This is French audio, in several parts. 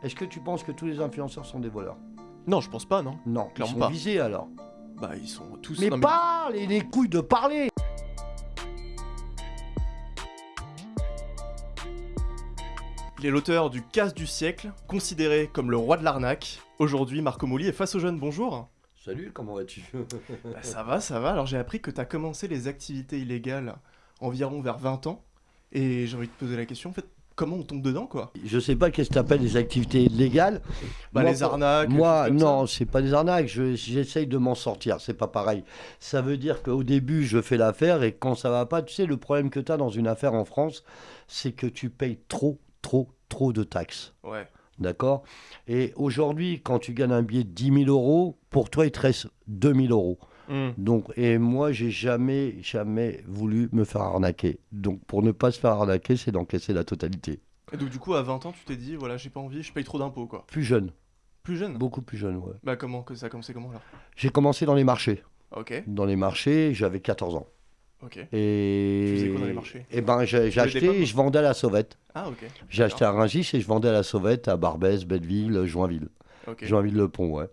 Est-ce que tu penses que tous les influenceurs sont des voleurs? Non, je pense pas, non. Non, Clairement ils sont pas. visés alors. Bah, ils sont tous. Mais non, parle et les couilles de parler Il est l'auteur du casse du siècle, considéré comme le roi de l'arnaque. Aujourd'hui, Marco Mouli est face aux jeunes. Bonjour. Salut, comment vas-tu? Bah, ça va, ça va. Alors, j'ai appris que t'as commencé les activités illégales environ vers 20 ans. Et j'ai envie de te poser la question, en fait, comment on tombe dedans, quoi? Je sais pas qu'est-ce que t'appelles les activités illégales. Bah, Moi, les arnaques. Moi, des non, c'est pas des arnaques. je- J'essaye de m'en sortir. C'est pas pareil. Ça veut dire qu'au début, je fais l'affaire et quand ça va pas, tu sais, le problème que tu as dans une affaire en France, c'est que tu payes trop, trop, trop de taxes. Ouais. D'accord? Et aujourd'hui, quand tu gagnes un billet de 10 000 euros, pour toi, il te reste 2 000 euros. Hmm. Donc, et moi, j'ai jamais, jamais voulu me faire arnaquer. Donc, pour ne pas se faire arnaquer, c'est d'encaisser la totalité. Et donc, du coup, à 20 ans, tu t'es dit, voilà, j'ai pas envie, je paye trop d'impôts, quoi. Plus jeune, Plus jeune? Beaucoup plus jeune, ouais. Bah, comment que ça a commencé comment, là? J'ai commencé dans les marchés. Ok, Dans les marchés, j'avais 14 ans. ok. Et... Tu faisais quoi dans les marchés? Eh ben, j'ai acheté et je vendais à la sauvette. Ah, ok. J'ai acheté à Rungis et je vendais à la sauvette à Barbès, Belleville, Joinville. Ok. Joinville-le-Pont, ouais.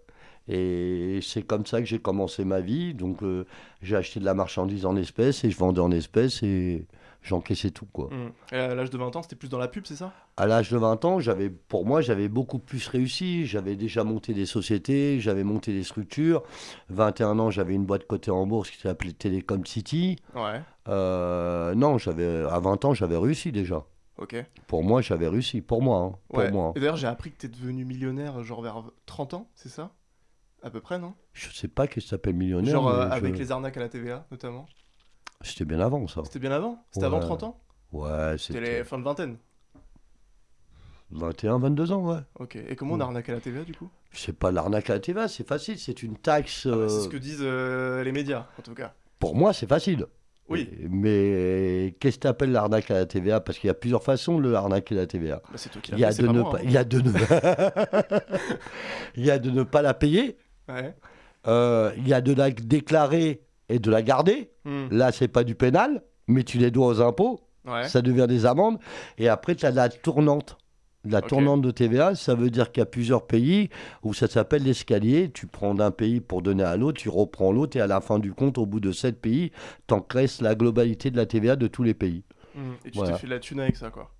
Et c'est comme ça que j'ai commencé ma vie. Donc, euh, j'ai acheté de la marchandise en espèces et je vendais en espèces et j'encaissais tout, quoi. Hmm. Et à l'âge de 20 ans, c'était plus dans la pub, c'est ça? À l'âge de 20 ans, j'avais, pour moi, j'avais beaucoup plus réussi. J'avais déjà monté des sociétés, j'avais monté des structures. 21 ans, j'avais une boîte cotée en bourse qui s'appelait Telecom City. Ouais. Euh, non, j'avais, à 20 ans, j'avais réussi déjà. Ok. Pour moi, j'avais réussi. Pour moi, hein. pour Ouais. moi. Et d'ailleurs, j'ai appris que t'es devenu millionnaire, genre vers 30 ans, c'est ça? À peu près, non Je sais pas qu'est-ce que ça s'appelle millionnaire. Genre euh, mais je- avec les arnaques à la TVA, notamment. C'était bien avant ça. C'était bien avant C'était avant Ouais. 30 ans Ouais, C'était c'était les fins de vingtaine. 21, 22 ans, ouais. Ok. Et comment on arnaque à la TVA, du coup C'est pas l'arnaque à la TVA, c'est facile, c'est une taxe. Ah bah, euh, C'est ce que disent euh, les médias, en tout cas. Pour moi, c'est facile. Oui. Mais qu'est-ce que t'appelles l'arnaque à la TVA? Parce qu'il y a plusieurs façons de l'arnaquer la TVA. Bah, c'est toi qui Il y a l'as fait, de c'est pas ne moi, pas, hein. il y a de ne, il y a de ne pas la payer. Ouais. euh, il y a de la déclarer et de la garder. Hmm. Là, c'est pas du pénal, mais tu les dois aux impôts. Ouais. ça devient des amendes. Et après, tu as la tournante. La tournante de TVA, ça veut dire qu'il y a plusieurs pays où ça s'appelle l'escalier. Tu prends d'un pays pour donner à l'autre, tu reprends l'autre, et à la fin du compte, au bout de sept pays, t'encaisses la globalité de la TVA de tous les pays. Hmm. Et tu Voilà. t'es fait de la thune avec ça, quoi.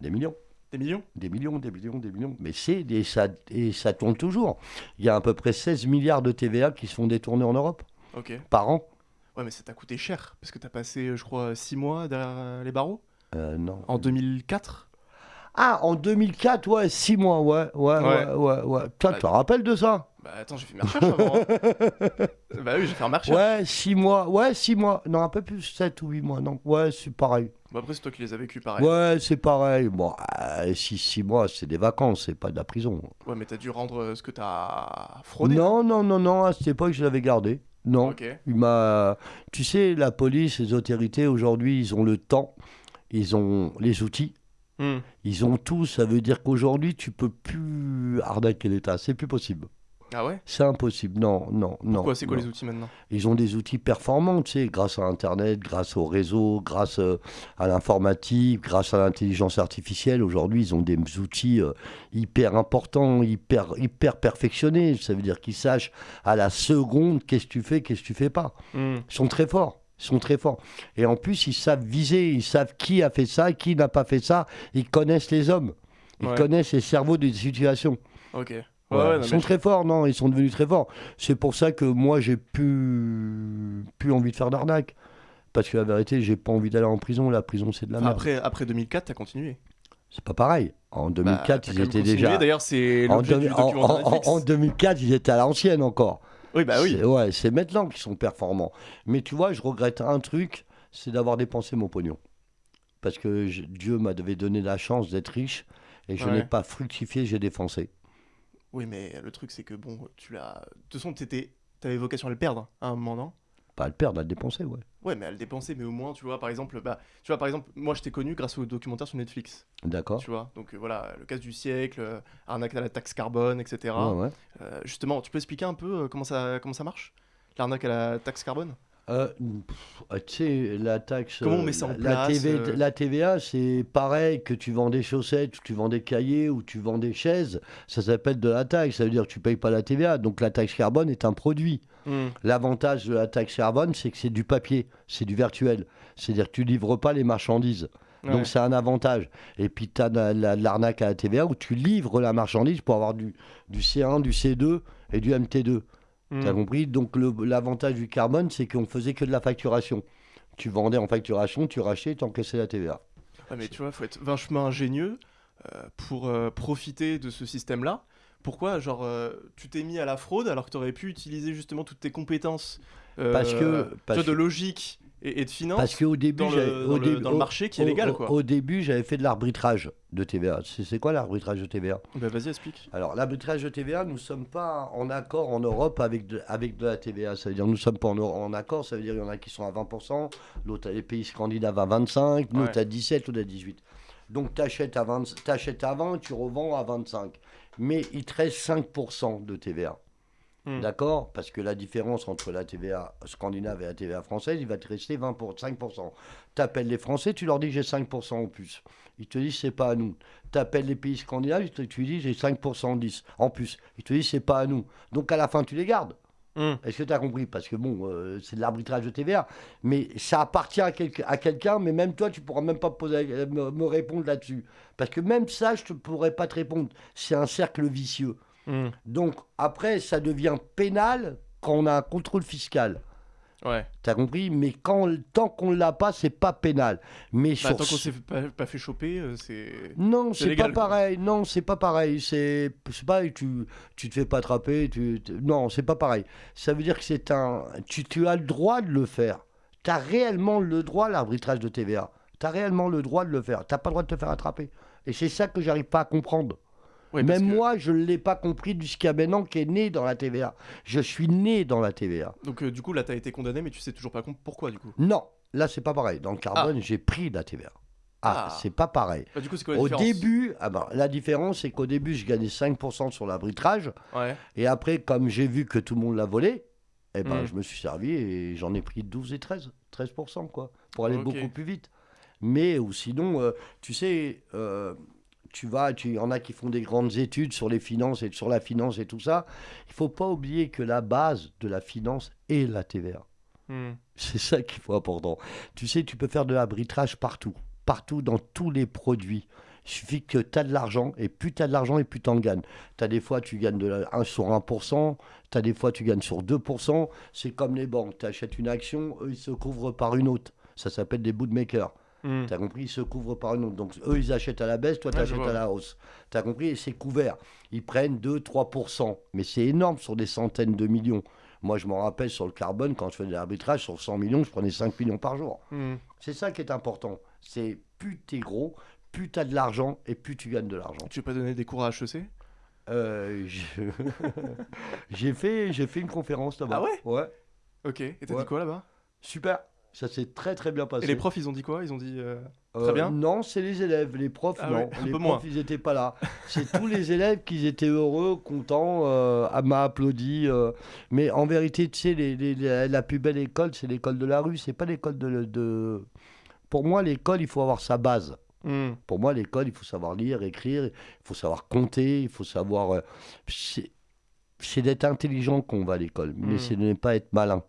Des millions. Des millions? Des millions, des millions, des millions. Mais c'est et ça, et ça tourne toujours. Il y a à peu près 16 milliards de TVA qui se font détourner en Europe Ok. par an. Ouais, mais ça t'a coûté cher, parce que t'as passé, je crois, 6 mois derrière euh, les barreaux? Euh, non. En 2004 Ah, en 2004, ouais, 6 mois, ouais, ouais, ouais, Ouais. ouais. ouais. Toi, Bah, tu te rappelles de ça? Bah attends, j'ai fait mes recherches avant. hein. bah oui, j'ai fait mes recherches. Ouais, 6 mois. Ouais, 6 mois. Non, un peu plus, 7 ou 8 mois. Non, ouais, c'est pareil. Bah après, c'est toi qui les as vécus pareil. Ouais, c'est pareil. Bon, 6 mois, c'est des vacances, c'est pas de la prison. Ouais, mais t'as dû rendre euh, ce que t'as fraudé. Non, non, non, non, à cette époque, je l'avais gardé. Non. Ok. Il m'a. Tu sais, la police, les autorités, aujourd'hui, ils ont le temps, ils ont les outils, Hmm. ils ont tout. Ça veut dire qu'aujourd'hui, tu peux plus arnaquer l'État. C'est plus possible. Ah ouais? C'est impossible. Non, non, non. Pourquoi? C'est quoi non. les outils maintenant? Ils ont des outils performants, tu sais, grâce à Internet, grâce au réseau, grâce euh, à l'informatique, grâce à l'intelligence artificielle. Aujourd'hui, ils ont des outils euh, hyper importants, hyper, hyper perfectionnés. Ça veut dire qu'ils sachent à la seconde qu'est-ce que tu fais, qu'est-ce que tu fais pas. Hmm. Ils sont très forts. Ils sont très forts. Et en plus, ils savent viser, ils savent qui a fait ça, qui n'a pas fait ça. Ils connaissent les hommes. Ils Ouais. connaissent les cerveaux des situations. Ok. Ouais, Voilà. ouais, non, ils sont mais très forts, non, ils sont devenus très forts. C'est pour ça que moi, j'ai plus, plus envie de faire d'arnaque. Parce que la vérité, j'ai pas envie d'aller en prison. La prison, c'est de la Enfin, merde. après, après 2004, t'as continué. C'est pas pareil. En Bah, 2004, t'as ils étaient continué. déjà. D'ailleurs, c'est En, du en- en- Netflix. en 2004, ils étaient à l'ancienne encore. Oui, bah oui. C'est- Ouais, c'est maintenant qu'ils sont performants. Mais tu vois, je regrette un truc, c'est d'avoir dépensé mon pognon. Parce que je- Dieu m'avait donné la chance d'être riche et je Ouais. n'ai pas fructifié, j'ai dépensé. Oui, mais le truc, c'est que bon, tu l'as. De toute façon, t'étais... t'avais vocation à le perdre à un moment, non? Pas à le perdre, à le dépenser, ouais. Ouais, mais à le dépenser, mais au moins, tu vois, par exemple, bah, tu vois, par exemple, moi, je t'ai connu grâce au documentaire sur Netflix, D'accord. tu vois. Donc euh, voilà, le casse du siècle, euh, arnaque à la taxe carbone, etc. Ouais, ouais. Euh, justement, tu peux expliquer un peu comment ça, comment ça marche? L'arnaque à la taxe carbone? Euh, euh, tu sais, la taxe. Comment on euh, met ça en la, place, TV euh la TVA, c'est pareil que tu vends des chaussettes, ou tu vends des cahiers, ou tu vends des chaises. Ça s'appelle de la taxe. Ça veut dire que tu payes pas la TVA. Donc la taxe carbone est un produit. Hmm. L'avantage de la taxe carbone, c'est que c'est du papier, c'est du virtuel. C'est-à-dire que tu livres pas les marchandises. Ouais. Donc c'est un avantage. Et puis tu as de la- l'arnaque à la TVA où tu livres la marchandise pour avoir du, du C1, du C2 et du MT2. T'as compris? Donc l'avantage du carbone, c'est qu'on faisait que de la facturation. Tu vendais en facturation, tu rachetais, tu encaissais la TVA. Ouais, mais tu vois, faut être vachement ingénieux euh, pour euh, profiter de ce système-là. Pourquoi, genre, euh, tu t'es mis à la fraude alors que tu aurais pu utiliser justement toutes tes compétences euh, Parce que- parce de que- logique et, et de finance Parce qu'au début, dans, le, au dans, le, dans le au- marché qui est légal, au- quoi. Au début, j'avais fait de l'arbitrage de TVA. C'est quoi l'arbitrage de TVA Bah, vas-y, explique. Alors, l'arbitrage de TVA, nous ne sommes pas en accord en Europe avec de, avec de la TVA. Ça veut dire nous ne sommes pas en, en accord, ça veut dire qu'il y en a qui sont à 20%, l'autre, les pays scandinaves à 25%, nous, Ouais. à 17 ou à 18. Donc, tu achètes à 20, t'achètes à 20, tu revends à 25. Mais il te reste 5% de TVA. Hmm. D'accord? Parce que la différence entre la TVA scandinave et la TVA française, il va te rester 20 pour 5%. Tu appelles les Français, tu leur dis j'ai 5% en plus. Ils te disent c'est pas à nous. Tu appelles les pays scandinaves, te- tu dis j'ai 5% en 10 en plus. Ils te disent c'est pas à nous. Donc à la fin, tu les gardes. Hmm. Est-ce que tu as compris? Parce que bon, euh, c'est de l'arbitrage de TVA. Mais ça appartient à, quelqu'un- à quelqu'un, mais même toi, tu pourras même pas poser, me, me répondre là-dessus. Parce que même ça, je ne pourrais pas te répondre. C'est un cercle vicieux. Hmm. Donc après, ça devient pénal quand on a un contrôle fiscal. Ouais. T'as compris? Mais quand, tant qu'on l'a pas, c'est pas pénal. Mais Bah, sur tant qu'on s'est pas, pas fait choper, euh, c'est. non, c'est pas quoi. pareil. Non, c'est pas pareil. C'est c'est pas tu tu te fais pas attraper. Tu, non, c'est pas pareil. Ça veut dire que c'est un. Tu, tu as le droit de le faire. Tu as réellement le droit l'arbitrage de TVA. Tu as réellement le droit de le faire. T'as pas le droit de te faire attraper. Et c'est ça que j'arrive pas à comprendre. Parce Même que- moi, je ne l'ai pas compris jusqu'à maintenant qui est né dans la TVA. Je suis né dans la TVA. Donc, euh, du coup, là, t'as été condamné, mais tu sais toujours pas pourquoi, du coup? Non, là, c'est pas pareil. Dans le carbone, j'ai pris de la TVA. Ah, Ah. c'est pas pareil. Bah, du coup, c'est quoi la Au début, ah ben, la différence, c'est qu'au début, je gagnais 5% sur l'arbitrage. Ouais. Et après, comme j'ai vu que tout le monde l'a volé, eh ben, Mm. je me suis servi et j'en ai pris 12 et 13. 13%, quoi. Pour aller beaucoup plus vite. Mais ou sinon, euh, tu sais, euh, tu vas, tu- il y en a qui font des grandes études sur les finances et sur la finance et tout ça. Il faut pas oublier que la base de la finance est la TVA. Hmm. C'est ça qu'il faut important. Tu sais, tu peux faire de l'arbitrage partout, partout dans tous les produits. Il suffit que tu as de l'argent, et plus tu as de l'argent, et plus tu en gagnes. Tu as des fois, tu gagnes de la- 1 sur 1%, tu as des fois, tu gagnes sur 2%. C'est comme les banques. Tu achètes une action, eux, ils se couvrent par une autre. Ça s'appelle des bootmakers. Hmm. Tu as compris Ils se couvrent par une autre. Donc, eux, ils achètent à la baisse, toi, tu achètes à la hausse. Tu as compris Et c'est couvert. Ils prennent 2-3%. Mais c'est énorme sur des centaines de millions. Moi, je m'en rappelle sur le carbone, quand je faisais de l'arbitrage, sur 100 millions, je prenais 5 millions par jour. Hmm. C'est ça qui est important. C'est plus t'es gros, plus t'as de l'argent et plus tu gagnes de l'argent. Tu veux pas donner des cours à HEC Euh, je- j'ai fait, fait une conférence là-bas. Ah ouais? Ouais. Ok. Et t'as Ouais. dit quoi là-bas? Super. Ça s'est très très bien passé. Et les profs, ils ont dit quoi? Ils ont dit. euh, Euh, Très bien? Non, c'est les élèves. Les profs, Ah non. ouais, les profs, moins. ils n'étaient pas là. C'est tous les élèves qui étaient heureux, contents, euh, m'a applaudi. euh. Mais en vérité, tu sais, les- les- la, la plus belle école, c'est l'école de la rue. C'est pas l'école de, de. Pour moi, l'école, il faut avoir sa base. hmm. Pour moi, l'école, il faut savoir lire, écrire, il faut savoir compter, il faut savoir. c'est c'est d'être intelligent qu'on va à l'école, mais Mm. c'est de ne pas être malin.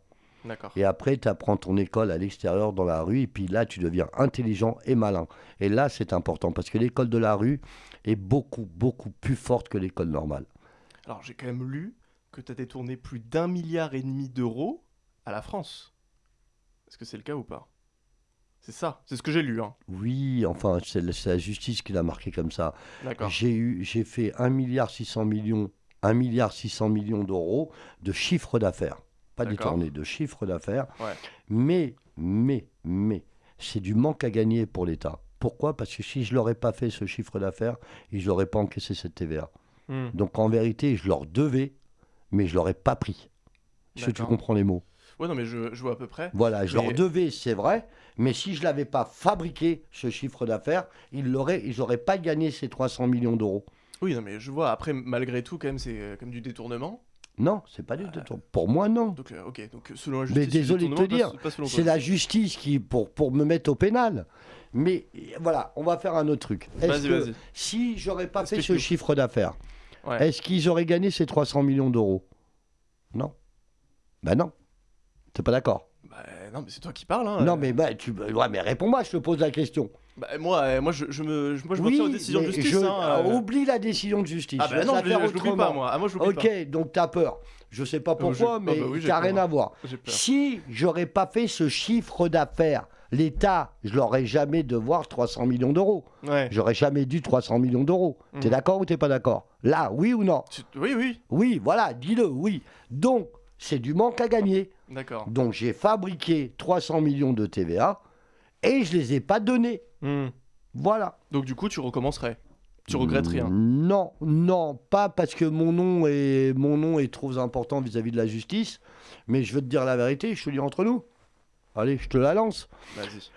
D'accord. Et après, tu apprends ton école à l'extérieur, dans la rue, et puis là, tu deviens intelligent et malin. Et là, c'est important, parce que l'école de la rue est beaucoup, beaucoup plus forte que l'école normale. Alors, j'ai quand même lu que t'as détourné plus d'un milliard et demi d'euros à la France. Est-ce que c'est le cas ou pas? C'est ça, c'est ce que j'ai lu. Hein. Oui, enfin, c'est la, justice qui l'a marqué comme ça. D'accord. J'ai eu, j'ai fait 1 milliard 600 millions, 1 milliard 600 millions d'euros de chiffre d'affaires. Pas détourné, de chiffre d'affaires. Ouais. Mais, mais, mais, c'est du manque à gagner pour l'État. Pourquoi? Parce que si je l'aurais pas fait ce chiffre d'affaires, ils n'auraient pas encaissé cette TVA. Hmm. Donc en vérité, je leur devais, mais je l'aurais pas pris. Est-ce que tu comprends les mots Ouais, non, mais je, je vois à peu près. Voilà, je Mais- leur devais, c'est vrai, mais si je l'avais pas fabriqué, ce chiffre d'affaires, ils n'auraient pas gagné ces 300 millions d'euros. Oui, non, mais je vois. Après, malgré tout, quand même, c'est euh, comme du détournement. Non, c'est pas du tout. Pour moi, non. Donc, euh, ok, donc selon la Mais justice. du désolé de te dire, C'est la justice qui pour pour me mettre au pénal. Mais euh, voilà, on va faire un autre truc. Est-ce Vas-y, que vas-y. si j'aurais pas fait ce chiffre d'affaires, Ouais. est-ce qu'ils auraient gagné ces 300 millions d'euros? Non. Ben non. T'es pas d'accord? Bah, non, mais c'est toi qui parles. Hein. Non, euh. mais bah, tu, ouais, mais réponds-moi, je te pose la question. Bah, moi, euh, moi, je, je me, je- moi, je me tiens aux décisions de justice. je- hein, ah, euh. oublie la décision de justice. Ah, bah non, je, je l'oublie pas, moi. Ah, moi, Ok, donc t'as peur. Je sais pas Ah, bah, pourquoi, ah, mais bah oui, n'a peur. rien à voir. Si j'aurais pas fait ce chiffre d'affaires, l'État, je l'aurais jamais devoir 300 millions d'euros. Ouais. J'aurais jamais dû 300 millions d'euros. T'es Mhm. d'accord ou t'es pas d'accord? Là, oui ou non? Tu- Oui, oui, Oui, voilà, dis-le, oui. Donc, c'est du manque à gagner. d'accord. Donc, j'ai fabriqué 300 millions de TVA et je les ai pas donnés. Hmm. Voilà. Donc, du coup, tu recommencerais. Tu regrettes rien. Non, non, pas parce que mon nom est, mon nom est trop important vis-à-vis de la justice, mais je veux te dire la vérité, je te dis entre nous. Allez, je te la lance. Vas-y.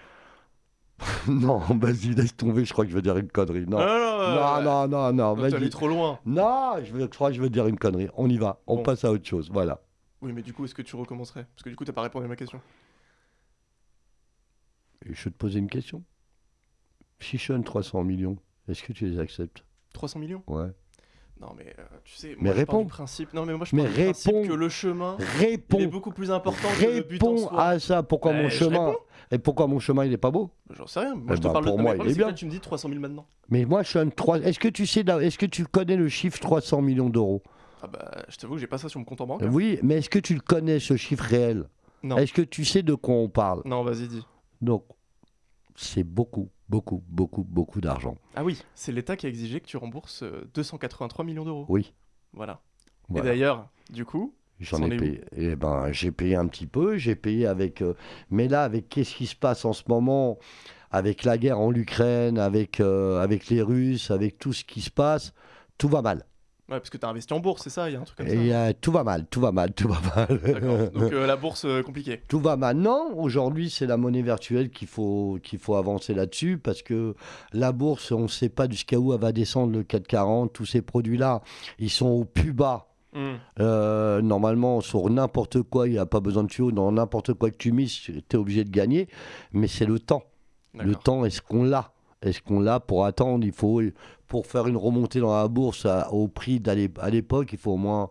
non, vas-y, laisse tomber, je crois que je vais dire une connerie. Non, non, non, non, non, non, T'es trop loin. Non, je, veux- je crois que je vais dire une connerie. On y va, on Bon. passe à autre chose, voilà. Oui, mais du coup, est-ce que tu recommencerais? Parce que du coup, t'as pas répondu à ma question. Je vais te poser une question. Si je donne 300 millions, est-ce que tu les acceptes? 300 millions? Ouais. Non, mais euh, tu sais, Mais moi, je pars réponds. du principe. Non, mais moi, je Mais du principe réponds. que le chemin, il est Réponds, beaucoup plus important que le but en réponds soi. à ça. Pourquoi Bah, mon je chemin réponds. Et pourquoi mon chemin il est pas beau? J'en sais rien. Moi, Eh je te ben, parle pour de moi, il est bien. tu me dis 300 000 maintenant. Mais moi, je donne 3. Est-ce que tu sais, est-ce que tu connais le chiffre 300 millions d'euros? Ah bah, je t'avoue que j'ai pas ça sur mon compte en banque. Oui, mais est-ce que tu le connais ce chiffre réel? Non. Est-ce que tu sais de quoi on parle? Non, vas-y, dis. Donc, c'est beaucoup, beaucoup, beaucoup, beaucoup d'argent. Ah oui, c'est l'État qui a exigé que tu rembourses euh, 283 millions d'euros. Oui. Voilà. Voilà. Et d'ailleurs, du coup, J'en ai payé. Eh ben, j'ai payé un petit peu. J'ai payé avec. euh, Mais là, avec qu'est-ce qui se passe en ce moment, avec la guerre en Ukraine, avec euh, avec les Russes, avec tout ce qui se passe, tout va mal. Ouais, parce que t'as investi en bourse, c'est ça Il y a un truc comme ça euh, tout va mal, tout va mal, tout va mal. Donc euh, la bourse euh, compliquée. Tout va maintenant. Aujourd'hui, c'est la monnaie virtuelle qu'il faut, qu'il faut avancer là-dessus parce que la bourse, on ne sait pas jusqu'à où elle va descendre le 440. Tous ces produits-là, ils sont au plus bas. Hmm. Normalement, sur n'importe quoi, il n'y a pas besoin de tuyau. Dans n'importe quoi que tu mises, tu es obligé de gagner. Mais c'est le temps. Le temps, est-ce qu'on l'a? Est-ce qu'on l'a pour attendre? Il faut, pour faire une remontée dans la bourse à- au prix d'à à l'époque, il faut au moins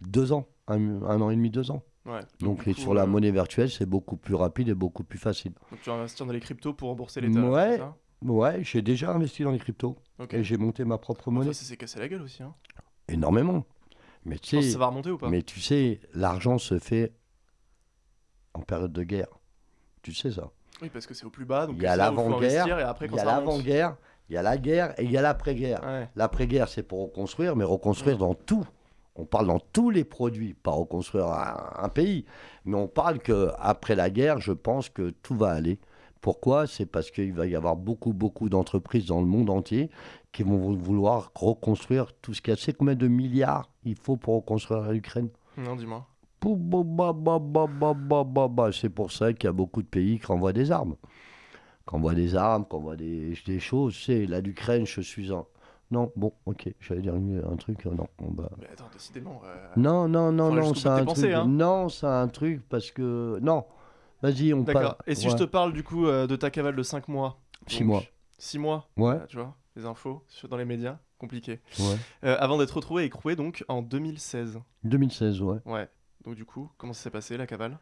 deux ans, un, un an et demi, deux ans. Ouais. Donc coup, sur la euh, monnaie virtuelle, c'est beaucoup plus rapide et beaucoup plus facile. Donc tu vas investir dans les cryptos pour rembourser l'État. Ouais. Ouais, j'ai déjà investi dans les cryptos et j'ai monté ma propre Enfin, monnaie. ça s'est cassé la gueule aussi. Hein. Énormément. Mais Je tu pense que sais, ça va remonter ou pas? mais tu sais, l'argent se fait en période de guerre. Tu sais ça. Oui, parce que c'est au plus bas. Donc Il y a c'est l'avant-guerre, Il y a l'avant-guerre, il y a la guerre et il y a l'après-guerre. Ouais. L'après-guerre, c'est pour reconstruire, mais reconstruire dans tout. On parle dans tous les produits, pas reconstruire un, un pays. Mais on parle que après la guerre, je pense que tout va aller. Pourquoi? C'est parce qu'il va y avoir beaucoup, beaucoup d'entreprises dans le monde entier qui vont vou- vouloir reconstruire tout ce qu'il y a. Sais combien de milliards il faut pour reconstruire l'Ukraine? Non, dis-moi. C'est pour ça qu'il y a beaucoup de pays qui renvoient des armes. Qui envoient des armes, qui envoient des, des choses. C'est là l'Ukraine, je suis en. Non, bon, ok, j'allais dire un truc, euh, non, on va... Bah. Mais attends, décidément... Euh, non, non, non, non, c'est un truc... Hein. Non, c'est un truc, parce que... Non, vas-y, on parle... D'accord, et si je te parle, du coup, euh, de ta cavale de 5 mois 6 mois. 6 mois Ouais. Tu vois, les infos dans les médias, compliqué. Ouais. avant d'être retrouvé écroué, donc, en 2016. 2016, ouais. Ouais. Donc du coup, comment ça s'est passé la cavale?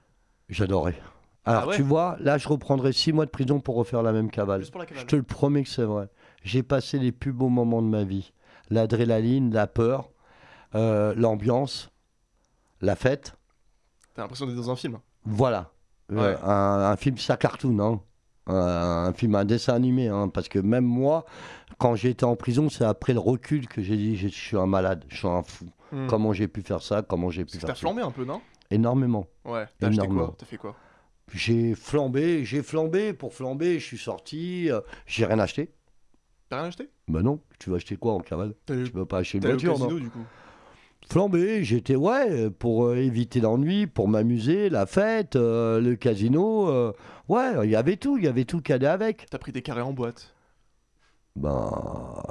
J'adorais. Alors, Ah ouais tu vois, là, je reprendrai six mois de prison pour refaire la même cavale. Juste pour la cavale. Je te le promets que c'est vrai. J'ai passé les plus beaux moments de ma vie. L'adrénaline, la peur, euh, l'ambiance, la fête. T'as l'impression d'être dans un film. Voilà. Euh, un, un film, ça cartoon, hein. Un, un film, un dessin animé, hein, parce que même moi, quand j'ai été en prison, c'est après le recul que j'ai dit je suis un malade, je suis un fou. Hmm. Comment j'ai pu faire ça Comment j'ai pu faire ça flambé un peu, non? Énormément. Ouais. T'as acheté quoi? T'as fait quoi? J'ai flambé, j'ai flambé pour flamber, je suis sorti, euh, j'ai rien acheté. T'as rien acheté? Ben non, tu vas acheter quoi en cavale Tu peux pas acheter une voiture, non casino du coup? Flambé, j'étais ouais pour euh, éviter l'ennui, pour m'amuser, la fête, euh, le casino, euh, ouais, il y avait tout, il y avait tout qui allait avec. T'as pris des carrés en boîte. Ben.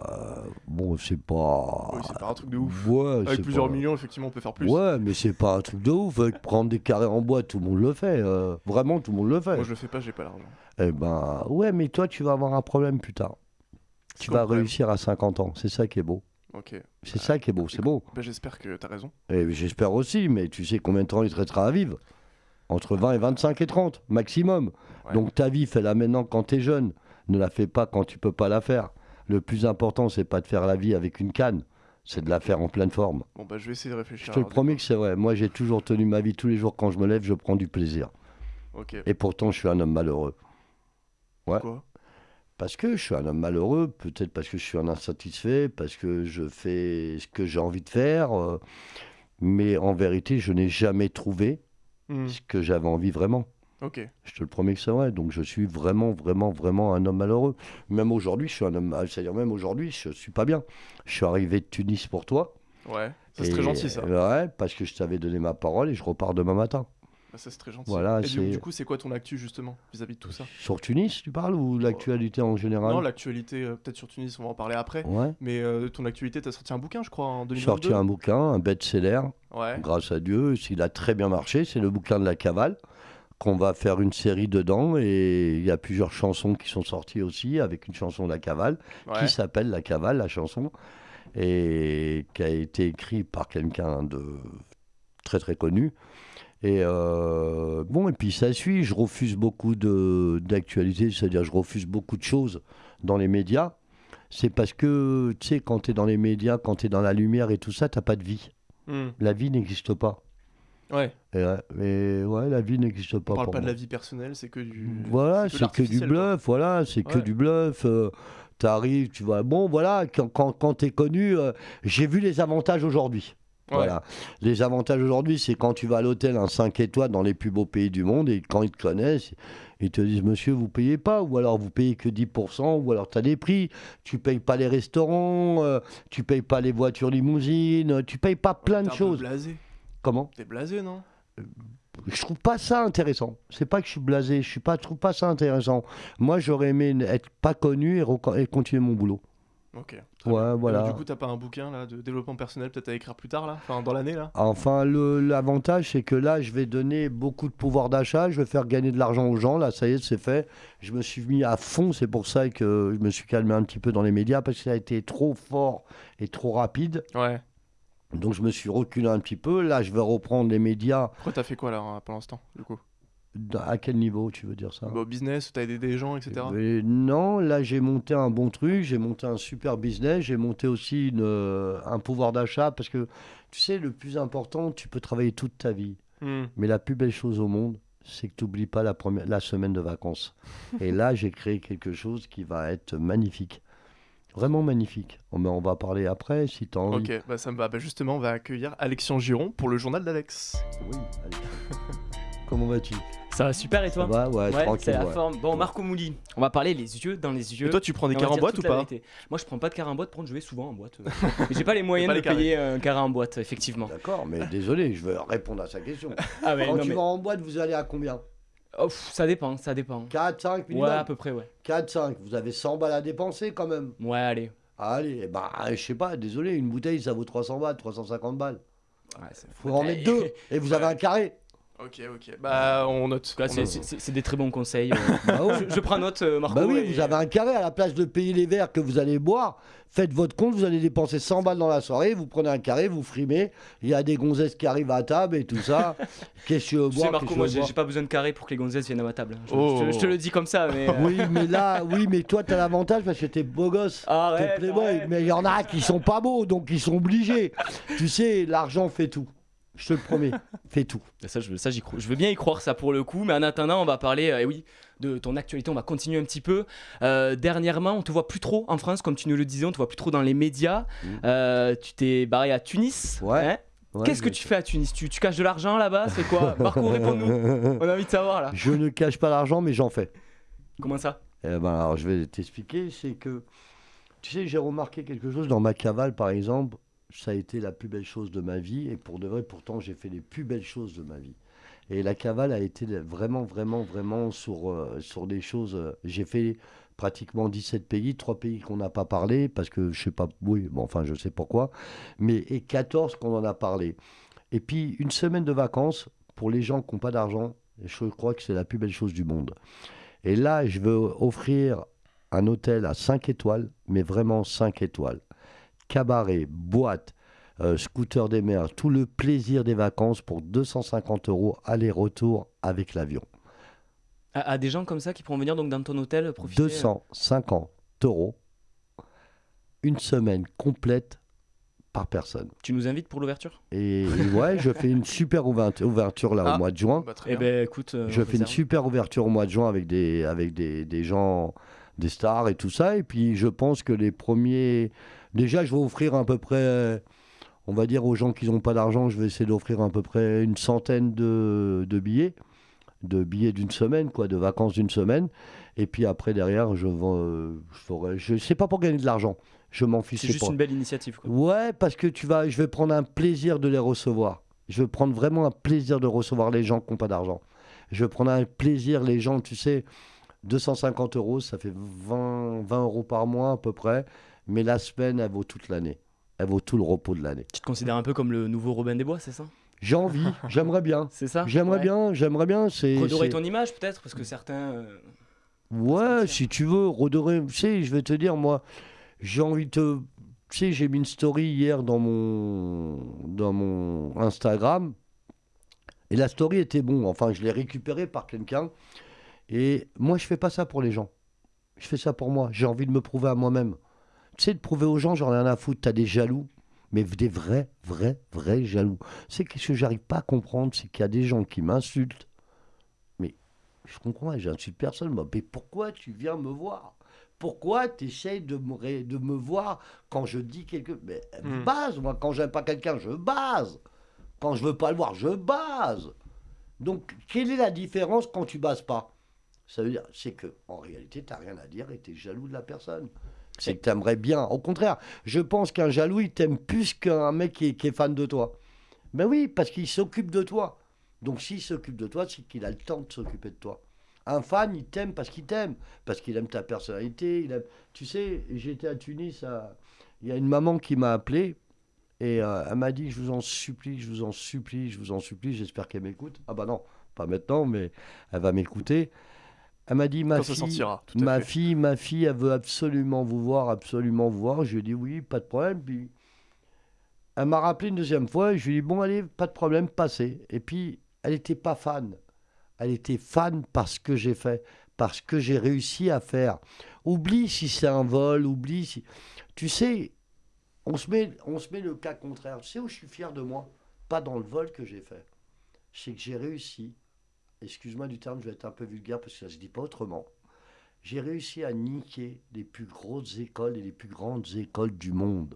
euh, bon, c'est pas. Oui, c'est pas un truc de ouf. Ouais, Avec c'est plusieurs pas- millions, effectivement, on peut faire plus. Ouais, mais c'est pas un truc de ouf. Avec prendre des carrés en bois, tout le monde le fait. euh, vraiment, tout le monde le fait. Moi, je le fais pas, j'ai pas l'argent. Eh ben, ouais, mais toi, tu vas avoir un problème plus tard. Tu vas problème réussir à 50 ans. C'est ça qui est beau. Ok. C'est ça qui est beau. C'est beau. Bah, j'espère que t'as raison. Et j'espère aussi, mais tu sais combien de temps il te restera à vivre? Entre 20 et 25 et 30, maximum. Ouais. Donc ta vie, fais-la maintenant quand tu es jeune. Ne la fais pas quand tu peux pas la faire. Le plus important, c'est pas de faire la vie avec une canne, c'est de la faire en pleine forme. Bon, bah, je vais essayer de réfléchir. Je te le promets que c'est vrai. Moi, j'ai toujours tenu ma vie tous les jours quand je me lève, je prends du plaisir. Et pourtant, je suis un homme malheureux. ouais. Quoi Parce que je suis un homme malheureux, peut-être parce que je suis un insatisfait, parce que je fais ce que j'ai envie de faire. euh, mais en vérité, je n'ai jamais trouvé Hmm, ce que j'avais envie vraiment. Je te le promets que c'est vrai. Donc je suis vraiment, vraiment, vraiment un homme malheureux. Même aujourd'hui, je suis un homme. C'est-à-dire même aujourd'hui, je suis pas bien. Je suis arrivé de Tunis pour toi. Ouais. C'est très gentil, ça. Ouais, parce que je t'avais donné ma parole et je repars demain matin. Bah, ça, c'est très gentil. Voilà, Et du, coup, c'est quoi ton actu, justement, vis-à-vis de tout ça Sur Tunis, tu parles ou l'actualité en général Non, l'actualité, euh, peut-être sur Tunis, on va en parler après. Ouais. Mais euh, ton actualité, t'as sorti un bouquin, je crois, en J'ai 2022. sorti un bouquin, un best-seller, Ouais. grâce à Dieu. Il a très bien marché. C'est le bouquin de la cavale qu'on va faire une série dedans et il y a plusieurs chansons qui sont sorties aussi avec une chanson de la cavale Ouais. qui s'appelle La Cavale, la chanson, et qui a été écrite par quelqu'un de très très connu. Et euh, bon, et puis ça suit. Je refuse beaucoup de- d'actualités, c'est-à-dire je refuse beaucoup de choses dans les médias. C'est parce que, tu sais, quand tu es dans les médias, quand tu es dans la lumière et tout ça, t'as pas de vie. Hmm. La vie n'existe pas. Ouais. Et ouais, mais ouais, la vie n'existe pas. On parle pour pas de la vie personnelle, c'est que du. Voilà, c'est que du quoi. bluff, voilà, c'est que du bluff. euh, T'arrives, tu vois, bon, voilà, quand, quand, quand t'es connu, euh, j'ai vu les avantages aujourd'hui. Ouais. Voilà. Les avantages aujourd'hui, c'est quand tu vas à l'hôtel, un 5 étoiles dans les plus beaux pays du monde, et quand ils te connaissent, ils te disent, monsieur, vous payez pas, ou alors vous payez que 10%, ou alors tu as des prix, tu payes pas les restaurants, euh, tu payes pas les voitures limousines, tu payes pas plein de choses. blasé. Comment T'es blasé, non je trouve pas ça intéressant. C'est pas que je suis blasé, je suis pas, je trouve pas ça intéressant. Moi, j'aurais aimé être pas connu et, continuer mon boulot. Ok. Ouais, bien. Voilà. du coup, t'as pas un bouquin là de développement personnel peut-être à écrire plus tard là? Enfin, dans l'année là? Enfin, l'avantage, c'est que là, je vais donner beaucoup de pouvoir d'achat, je vais faire gagner de l'argent aux gens. Là, ça y est, c'est fait. Je me suis mis à fond, c'est pour ça que je me suis calmé un petit peu dans les médias parce que ça a été trop fort et trop rapide. Ouais. Donc, je me suis reculé un petit peu. Là, je vais reprendre les médias. Pourquoi t'as fait quoi là hein, pour l'instant, du coup? À quel niveau, tu veux dire ça? Bah, Au business, t'as aidé des gens, etc. Mais non, là j'ai monté un bon truc, j'ai monté un super business, j'ai monté aussi une, euh, un pouvoir d'achat parce que tu sais, le plus important, tu peux travailler toute ta vie. Hmm. Mais la plus belle chose au monde, c'est que tu n'oublies pas la, première, la semaine de vacances. Et là, j'ai créé quelque chose qui va être magnifique. Vraiment magnifique. Oh, mais on va parler après si tu as envie. Ok, bah ça me va. Bah, justement, on va accueillir Alexian Giron pour le journal d'Alex. Oui, allez. Comment vas-tu? Ça va super et Ça toi va Ouais, Ouais, tranquille. c'est la ouais. forme. Bon, Marco Mouli, on va parler les yeux dans les yeux. Et toi, tu prends des cartes en boîte ou pas? vérité. Moi, je prends pas de carré en boîte. Pour je vais souvent en boîte. euh. Mais j'ai pas les moyens pas de les payer un carré en boîte, effectivement. D'accord, mais désolé, je vais répondre à sa question. Ah ouais, Quand non, tu mais- vas en boîte, vous allez à combien? Oh, pff, ça dépend, ça dépend. 4, 5 minimum Ouais, à peu près, ouais. 4, 5, vous avez 100 balles à dépenser quand même. Ouais, allez. Allez, bah, je sais pas, désolé, une bouteille ça vaut 300 balles, 350 balles. Ouais, c'est- Faut en mettre deux, et vous avez un carré. Ok, ok. Bah, on note. C'est- des très bons conseils. euh. Bah, je, je prends note, euh, Marco. Bah oui, et- vous avez un carré à la place de payer les verres que vous allez boire. Faites votre compte, vous allez dépenser 100 balles dans la soirée, vous prenez un carré, vous frimez. Il y a des gonzesses qui arrivent à table et tout ça. Qu'est-ce que tu veux Tu sais, Marco, qu'est-ce que moi, veux j'ai boire j'ai pas besoin de carré pour que les gonzesses viennent à ma table. Je, Oh. je te- je te le dis comme ça, mais. euh, Oui, mais là, oui, mais toi, t'as l'avantage parce que t'es beau gosse. Arrête, T'es playboy. arrête. Mais il y en a qui sont pas beaux, donc ils sont obligés. tu sais, l'argent fait tout. Je te le promets, fait tout. Ça, je, ça j'y crois. je veux bien y croire, ça pour le coup. Mais en attendant, on va parler, euh, eh oui, de ton actualité. On va continuer un petit peu. Euh, dernièrement, on te voit plus trop en France, comme tu nous le disais, on te voit plus trop dans les médias. Mhm. Euh, tu t'es barré à Tunis. Ouais. hein Ouais, Qu'est-ce que tu fais à Tunis? Tu, tu caches de l'argent là-bas? C'est quoi? Marco, réponds-nous. On a envie de savoir là. Je ne cache pas l'argent, mais j'en fais. Comment ça? Eh ben, alors, je vais t'expliquer. C'est que, tu sais, j'ai remarqué quelque chose dans ma cavale, par exemple. Ça a été la plus belle chose de ma vie. Et pour de vrai, pourtant, j'ai fait les plus belles choses de ma vie. Et la cavale a été vraiment, vraiment, vraiment sur, euh, sur des choses. euh, j'ai fait pratiquement 17 pays, 3 pays qu'on n'a pas parlé, parce que je sais pas, oui, bon, enfin je sais pourquoi, mais et 14 qu'on en a parlé. Et puis une semaine de vacances, pour les gens qui n'ont pas d'argent, je crois que c'est la plus belle chose du monde. Et là, je veux offrir un hôtel à 5 étoiles, mais vraiment 5 étoiles. Cabaret, boîte, euh, scooter des mers, tout le plaisir des vacances pour 250 euros aller-retour avec l'avion. À, à des gens comme ça qui pourront venir donc dans ton hôtel profiter. euh, 250 euros, une semaine complète par personne. Tu nous invites pour l'ouverture? Et, et ouais, je fais une super ouvert- ouverture là Ah. au mois de juin. Bah, Eh ben écoute, euh, Je fais une super ouverture au mois de juin avec des, avec des, des gens, des stars et tout ça. Et puis je pense que les premiers. Déjà, je vais offrir à peu près. On va dire aux gens qui n'ont pas d'argent, je vais essayer d'offrir à peu près une centaine de, de billets. De billets d'une semaine, quoi, de vacances d'une semaine. Et puis après, derrière, je vends. euh, je je sais pas pour gagner de l'argent. Je m'en fiche. C'est c'est juste pas- une belle initiative. Quoi. Ouais, parce que tu vas, je vais prendre un plaisir de les recevoir. Je vais prendre vraiment un plaisir de recevoir les gens qui n'ont pas d'argent. Je vais prendre un plaisir, les gens, tu sais, 250 euros, ça fait 20, 20 euros par mois à peu près. Mais la semaine, elle vaut toute l'année. Elle vaut tout le repos de l'année. Tu te considères un peu comme le nouveau Robin des Bois, c'est ça? J'ai envie, j'aimerais bien. C'est ça? J'aimerais Ouais. bien, j'aimerais bien. Redorer ton image peut-être parce que certains. euh, Ouais, si tu veux, redorer. Tu sais, je vais te dire, moi, j'ai envie de te. Tu sais, j'ai mis une story hier dans mon, dans mon Instagram. Et la story était bon. Enfin, je l'ai récupérée par quelqu'un. Et moi, je fais pas ça pour les gens. Je fais ça pour moi. J'ai envie de me prouver à moi-même. Tu sais, de prouver aux gens, j'en ai rien à foutre. T'as des jaloux. Mais des vrais, vrais, vrais jaloux. C'est que ce que j'arrive pas à comprendre, c'est qu'il y a des gens qui m'insultent. Mais je comprends, j'insulte personne. Moi. Mais pourquoi tu viens me voir? Pourquoi tu essayes de me, ré- de me voir quand je dis quelque Mais Hmm. base, moi, quand j'aime pas quelqu'un, je base. Quand je veux pas le voir, je base. Donc, quelle est la différence quand tu bases pas? Ça veut dire, c'est que en réalité, tu n'as rien à dire et tu es jaloux de la personne. C'est que tu aimerais bien. Au contraire, je pense qu'un jaloux, il t'aime plus qu'un mec qui est, fan de toi. Ben oui, parce qu'il s'occupe de toi. Donc s'il s'occupe de toi, c'est qu'il a le temps de s'occuper de toi. Un fan, il t'aime parce qu'il t'aime, parce qu'il aime ta personnalité. Il aime... Tu sais, j'étais à Tunis, il y a une maman qui m'a appelé et euh, elle m'a dit, je vous en supplie, je vous en supplie, je vous en supplie, j'espère qu'elle m'écoute. Ah bah non, pas maintenant, mais elle va m'écouter. Elle m'a dit, ma fille, sortira, ma fait. fille, ma fille, elle veut absolument vous voir, absolument vous voir. Je lui ai dit oui, pas de problème. Puis elle m'a rappelé une deuxième fois. Et je lui ai dit bon, allez, pas de problème, passez. Et puis elle n'était pas fan. Elle était fan parce que j'ai fait, parce que j'ai réussi à faire. Oublie si c'est un vol, oublie si. Tu sais, on se met, on se met le cas contraire. Tu sais où je suis fier de moi? Pas dans le vol que j'ai fait. C'est que j'ai réussi. Excuse-moi du terme, je vais être un peu vulgaire parce que ça se dit pas autrement j'ai réussi à niquer les plus grosses écoles et les plus grandes écoles du monde.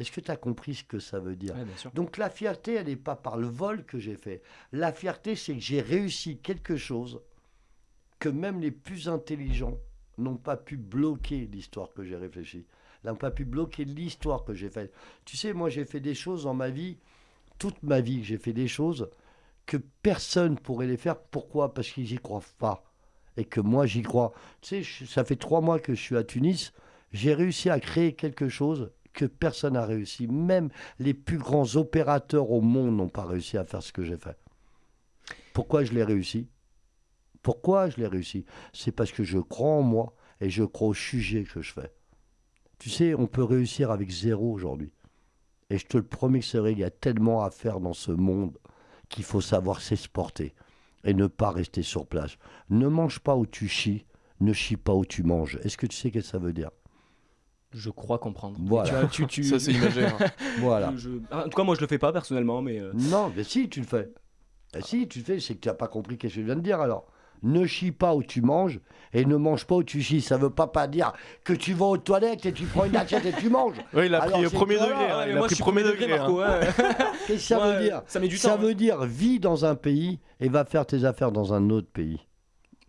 Est-ce que tu as compris ce que ça veut dire? Ouais. Donc la fierté, elle n'est pas par le vol que j'ai fait. La fierté, c'est que j'ai réussi quelque chose que même les plus intelligents n'ont pas pu bloquer l'histoire que j'ai réfléchie. N'ont pas pu bloquer l'histoire que j'ai faite. Tu sais, moi j'ai fait des choses dans ma vie, toute ma vie, j'ai fait des choses que personne pourrait les faire. Pourquoi? Parce qu'ils n'y croient pas. Et que moi j'y crois. Tu sais, ça fait trois mois que je suis à Tunis. J'ai réussi à créer quelque chose que personne n'a réussi. Même les plus grands opérateurs au monde n'ont pas réussi à faire ce que j'ai fait. Pourquoi je l'ai réussi? Pourquoi je l'ai réussi? C'est parce que je crois en moi et je crois au sujet que je fais. Tu sais, on peut réussir avec zéro aujourd'hui. Et je te le promets que c'est vrai, il y a tellement à faire dans ce monde qu'il faut savoir s'exporter et ne pas rester sur place. Ne mange pas où tu chies, ne chie pas où tu manges. Est-ce que tu sais ce que ça veut dire? Je crois comprendre. Voilà. tu as- tu- tu- Ça, c'est imagé. hein. Voilà. je- je- En tout cas, moi, je le fais pas personnellement, mais. euh, Non, mais si, tu le fais. Eh si, tu le fais, c'est que tu n'as pas compris ce que je viens de dire alors. Ne chie pas où tu manges et ne mange pas où tu chies. Ça veut pas, pas dire que tu vas aux toilettes et tu prends une assiette et tu manges. Oui, il a Alors, pris au premier que degré. hein, Il a moi, pris je suis premier degré. Marco, hein. ouais. Qu'est-ce que ça Ouais, veut dire Ça met du Ça temps. veut dire vis dans un pays et va faire tes affaires dans un autre pays.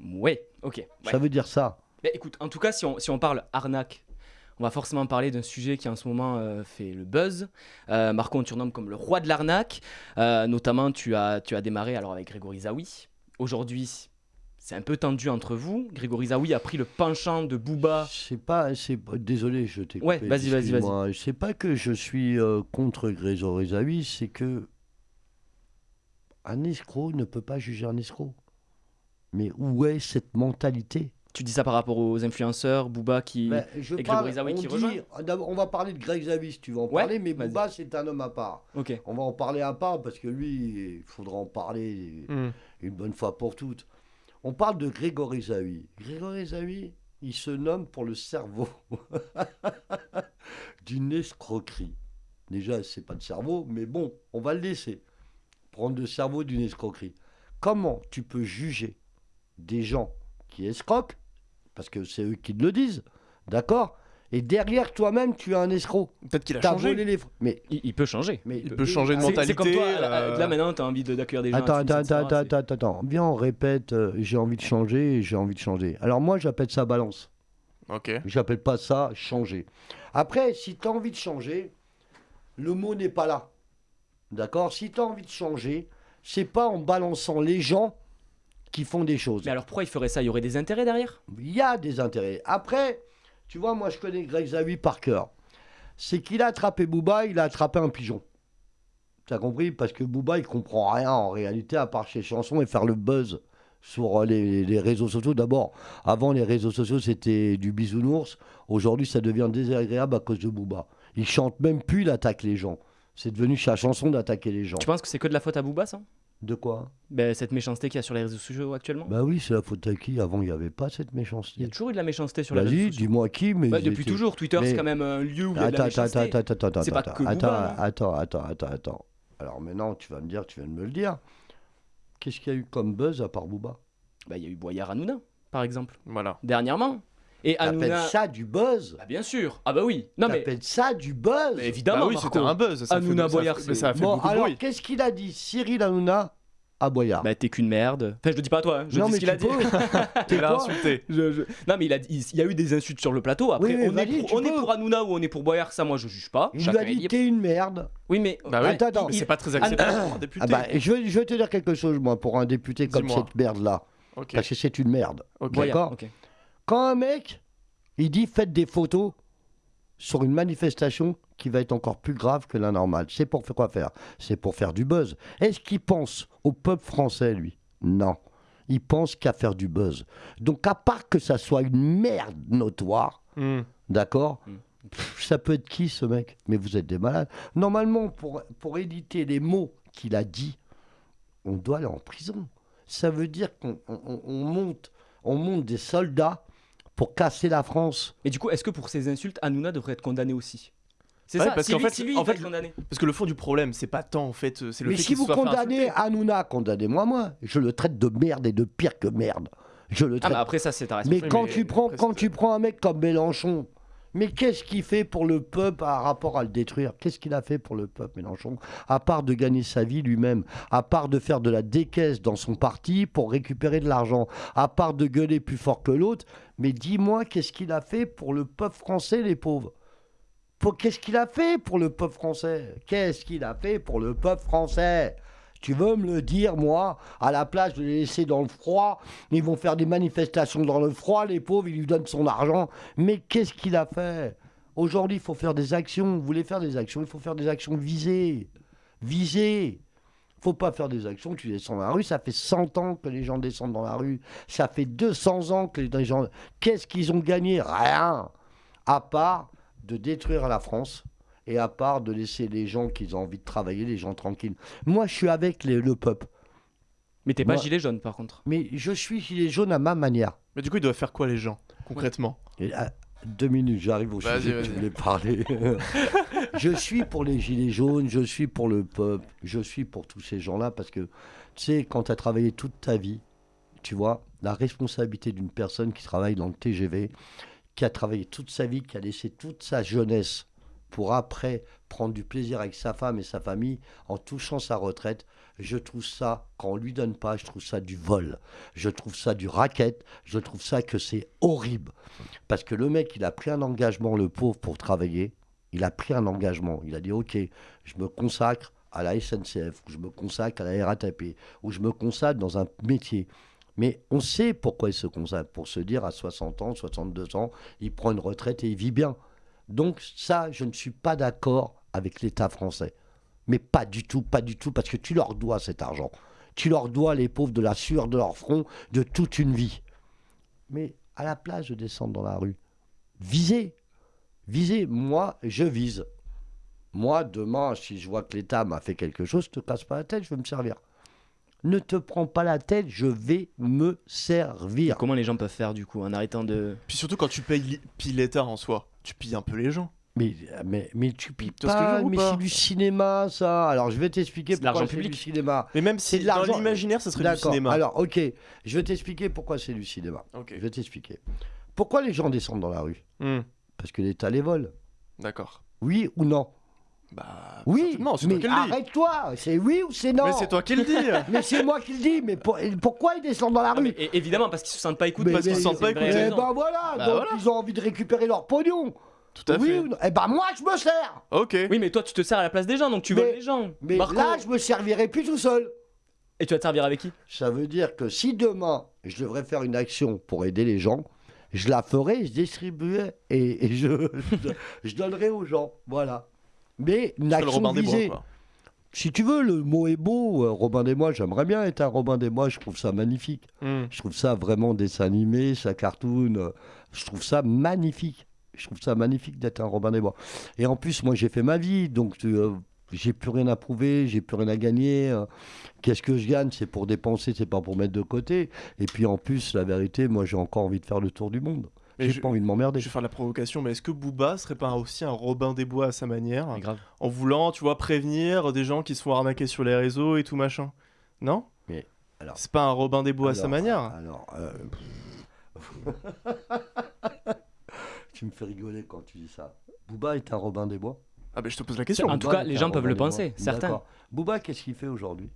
Ouais, ok. ouais. Ça veut dire ça. Mais écoute, en tout cas, si on, si on parle arnaque, on va forcément parler d'un sujet qui en ce moment euh, fait le buzz. Euh, Marco, on te surnomme comme le roi de l'arnaque. Euh, notamment, tu as, tu as démarré alors avec Grégory Zawi. Aujourd'hui, c'est un peu tendu entre vous. Grégory Zawi a pris le penchant de Booba. C'est pas, c'est pas- désolé, je t'ai Ouais, vas-y, vas-y, vas-y. C'est pas que je suis euh, contre Grégory Zawi, c'est que un escroc ne peut pas juger un escroc. Mais où est cette mentalité? Tu dis ça par rapport aux influenceurs, Booba qui. Ben, je et parle- Grégory Zawi on qui dit- rejoint? d'abord, On va parler de Greg Zawi si tu veux en Ouais, parler, mais. Booba c'est un homme à part. Ok. On va en parler à part parce que lui, il faudra en parler Hmm. une bonne fois pour toutes. On parle de Grégory Zawi. Grégory Zawi, il se nomme pour le cerveau d'une escroquerie. Déjà, c'est pas de cerveau, mais bon, on va le laisser. Prendre le cerveau d'une escroquerie. Comment tu peux juger des gens qui escroquent, parce que c'est eux qui le disent, d'accord? Et derrière toi-même, tu es un escroc. Peut-être qu'il a T'as changé. volé les... fr- Mais, Il, il peut changer. mais Il peut changer de C'est- mentalité. C'est comme toi, là, euh, là, maintenant, tu as envie de- d'accueillir des gens. Attends, à attends, attends, attends, attends, attends. Viens, on répète, euh, j'ai envie de changer, j'ai envie de changer. Alors moi, j'appelle ça balance. Ok. J'appelle pas ça changer. Après, si tu as envie de changer, le mot n'est pas là. D'accord? Si tu as envie de changer, c'est pas en balançant les gens qui font des choses. Mais alors pourquoi il ferait ça? Il y aurait des intérêts derrière? Il y a des intérêts. Après, tu vois, moi je connais Greg Zawi par cœur. C'est qu'il a attrapé Booba, il a attrapé un pigeon. T'as compris? Parce que Booba, il comprend rien en réalité à part ses chansons et faire le buzz sur euh, les, les réseaux sociaux. D'abord, avant les réseaux sociaux, c'était du bisounours. Aujourd'hui, ça devient désagréable à cause de Booba. Il chante même plus, il attaque les gens. C'est devenu sa chanson d'attaquer les gens. Tu penses que c'est que de la faute à Booba, ça? De quoi ben, Cette méchanceté qu'il y a sur les réseaux sociaux actuellement Bah oui, c'est la faute à qui? Avant, il n'y avait pas cette Il y a méchanceté. toujours eu de la méchanceté sur les réseaux Vas-y, sociaux. dis-moi qui, mais. Bah, depuis étaient- toujours, Twitter Mais- c'est quand même un lieu où il y a de Attends, la attends, méchanceté. attends, attends, attends, C'est pas attends, que Booba, non attends, attends, attends, attends. Alors maintenant, tu vas me dire, tu viens de me le dire. Qu'est-ce qu'il y a eu comme buzz à part Booba? Bah, il y a eu Boyard Hanouna, par exemple, Voilà. dernièrement. Et T'appelles Hanouna... ça du buzz Bah, bien sûr. Ah bah oui. Non mais, ça du buzz mais évidemment, Bah oui, c'était un buzz. Ça Hanouna fait, ça Boyard, mais ça a fait Bon, beaucoup de alors bruit. qu'est-ce qu'il a dit Cyril Hanouna à Boyard? Bah t'es qu'une merde. Enfin je le dis pas à toi, hein. je Non, dis mais ce qu'il a tu dit. Il a quoi insulté. Je- je- Non mais il, a, dit- il y a eu des insultes sur le plateau. Après Oui, mais on, est pour, tu on est pour Hanouna ou on est pour Boyard, ça moi je juge pas. Il lui a est dit t'es une merde. Oui mais Bah. Attends, attends. Mais c'est pas très acceptable pour un député. Ah bah, je, vais, je vais te dire quelque chose, moi, pour un député comme cette merde-là. Ok. Parce que c'est une merde. D'accord? Quand un mec, il dit faites des photos sur une manifestation qui va être encore plus grave que la normale, c'est pour faire quoi faire? C'est pour faire du buzz. Est-ce qu'il pense au peuple français, lui? Non. Il pense qu'à faire du buzz. Donc, à part que ça soit une merde notoire, Hmm. d'accord? Mm. Pff, Ça peut être qui ce mec? Mais vous êtes des malades. Normalement, pour, pour éditer les mots qu'il a dit, on doit aller en prison. Ça veut dire qu'on on- on- on monte, on monte des soldats pour casser la France. Mais du coup, est-ce que pour ces insultes, Hanouna devrait être condamné aussi? C'est Ouais, ça, parce si qu'en lui, fait- si lui, en il va fait, être condamné. Parce que le fond du problème, c'est pas tant en fait, c'est le Mais fait si qu'il vous soit condamnez. Hanouna, condamnez-moi moi. Je le traite de merde et de pire que merde. Je le Ah traite. mais après ça c'est ta mais quand mais tu prends, après, quand tu prends un mec comme Mélenchon, mais qu'est-ce qu'il fait pour le peuple par rapport à le détruire? Qu'est-ce qu'il a fait pour le peuple, Mélenchon? À part de gagner sa vie lui-même, à part de faire de la décaisse dans son parti pour récupérer de l'argent, à part de gueuler plus fort que l'autre, mais dis-moi qu'est-ce qu'il a fait pour le peuple français, les pauvres? Qu'est-ce qu'il a fait pour le peuple français? Qu'est-ce qu'il a fait pour le peuple français? Tu veux me le dire, moi, à la place de les laisser dans le froid, ils vont faire des manifestations dans le froid, les pauvres, ils lui donnent son argent. Mais qu'est-ce qu'il a fait? Aujourd'hui, il faut faire des actions. Vous voulez faire des actions, il faut faire des actions visées. Visées. faut pas faire des actions, tu descends dans la rue, ça fait 100 ans que les gens descendent dans la rue. Ça fait 200 ans que les gens... Qu'est-ce qu'ils ont gagné? Rien. À part de détruire la France et à part de laisser les gens qui ont envie de travailler, les gens tranquilles. Moi, je suis avec les- le peuple. Mais t'es pas Moi- gilet jaune par contre. Mais je suis gilet jaune à ma manière. Mais du coup, ils doivent faire quoi les gens concrètement? Et, ah, deux minutes, j'arrive au Vas-y, sujet que tu vas-y. voulais parler. je suis pour les gilets jaunes, je suis pour le peuple, je suis pour tous ces gens-là parce que, tu sais, quand tu as travaillé toute ta vie, tu vois, la responsabilité d'une personne qui travaille dans le TGV, qui a travaillé toute sa vie, qui a laissé toute sa jeunesse pour après prendre du plaisir avec sa femme et sa famille en touchant sa retraite, je trouve ça, quand on lui donne pas, je trouve ça du vol. Je trouve ça du racket. Je trouve ça que c'est horrible. Parce que le mec, il a pris un engagement, le pauvre, pour travailler. Il a pris un engagement. Il a dit, OK, je me consacre à la SNCF, ou je me consacre à la RATP, ou je me consacre dans un métier. Mais on sait pourquoi il se consacre. Pour se dire à 60 ans, 62 ans, il prend une retraite et il vit bien. Donc ça, je ne suis pas d'accord avec l'État français. Mais pas du tout, pas du tout, parce que tu leur dois cet argent. Tu leur dois, les pauvres, de la sueur de leur front, de toute une vie. Mais à la place de descendre dans la rue, visez. Visez. Moi, je vise. Moi, demain, si je vois que l'État m'a fait quelque chose, te casse pas la tête, je vais me servir. Ne te prends pas la tête, je vais me servir. Comment les gens peuvent faire du coup en arrêtant de. Puis surtout quand tu payes l'État en soi, tu pilles un peu les gens. Mais, mais, mais tu vois ce que je veux pas, dire ou mais pas c'est du cinéma, ça. Alors, je vais t'expliquer C'est de pourquoi l'argent c'est du public. cinéma. Mais même C'est si de dans l'argent- l'imaginaire, ça serait du D'accord. cinéma. Alors, ok, je vais t'expliquer pourquoi c'est du cinéma. Ok. Je vais t'expliquer. Pourquoi les gens descendent dans la rue? Hmm, Parce que l'État les vole. D'accord. Oui ou non? Bah. Oui, c'est mais toi qui le dis. arrête-toi. C'est oui ou c'est non Mais c'est toi qui le dis. Mais c'est moi qui le dis. Mais pour- pourquoi ils descendent dans la Ah, mais rue évidemment, parce qu'ils se sentent pas écoutés. Parce qu'ils se sentent pas écoutés. Eh ben voilà, Bah donc voilà. ils ont envie de récupérer leur pognon. Tout à oui fait. ou non Eh ben moi je me sers. Ok. Oui, mais toi, tu te sers à la place des gens, donc tu Mais- voles les gens. Mais Marco. là je me servirai plus tout seul. Et tu vas te servir avec qui? Ça veut dire que si demain je devrais faire une action pour aider les gens, je la ferai, je distribuerai et, et je, je, je donnerai aux gens. Voilà. Mais une C'est le action Robin des Bois, visée. quoi. Si tu veux, le mot est beau. euh, Robin des Bois, j'aimerais bien être un Robin des Bois. Je trouve ça magnifique. Hmm. Je trouve ça vraiment dessin animé, ça cartoon. euh, Je trouve ça magnifique. Je trouve ça magnifique d'être un Robin des Bois. Et en plus, moi, j'ai fait ma vie, donc euh, j'ai plus rien à prouver, j'ai plus rien à gagner. euh. Qu'est-ce que je gagne? C'est pour dépenser, c'est pas pour mettre de côté. Et puis en plus, la vérité, moi, j'ai encore envie de faire le tour du monde. J'ai je, pas envie de m'emmerder. je vais faire la provocation, mais est-ce que Booba serait pas aussi un Robin des Bois à sa manière, Mais grave. en voulant, tu vois, prévenir des gens qui se font arnaquer sur les réseaux et tout machin? Non? Mais, alors- C'est pas un Robin des Bois à sa manière Alors, euh, tu me fais rigoler quand tu dis ça. Booba est un Robin des Bois? Ah, bah je te pose la question. En tout cas, les gens peuvent le penser, certains. Booba, qu'est-ce qu'il fait aujourd'hui?